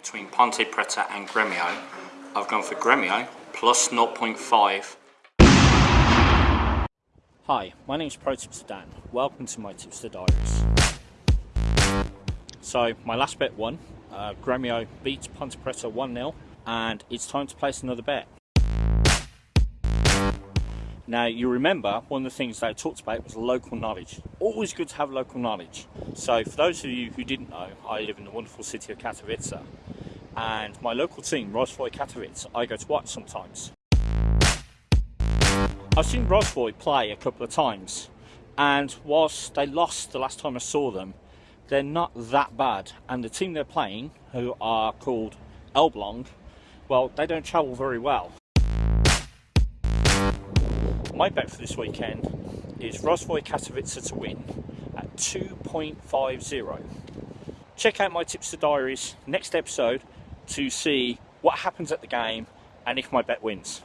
between Ponte Preta and Gremio. I've gone for Gremio plus 0.5. Hi, my name is Pro Tipster Dan. Welcome to my Tipster Diaries. So, my last bet won. Uh, Gremio beats Ponte Preta 1 0, and it's time to place another bet. Now, you remember one of the things they talked about was local knowledge. Always good to have local knowledge. So, for those of you who didn't know, I live in the wonderful city of Katowice, and my local team, Rozwój Katowice, I go to watch sometimes. I've seen Rozwój play a couple of times, and whilst they lost the last time I saw them, they're not that bad. And the team they're playing, who are called Elbląg, well, they don't travel very well. My bet for this weekend is Rozwój Katowice to win at 2.50. Check out my Tipster Diaries next episode to see what happens at the game and if my bet wins.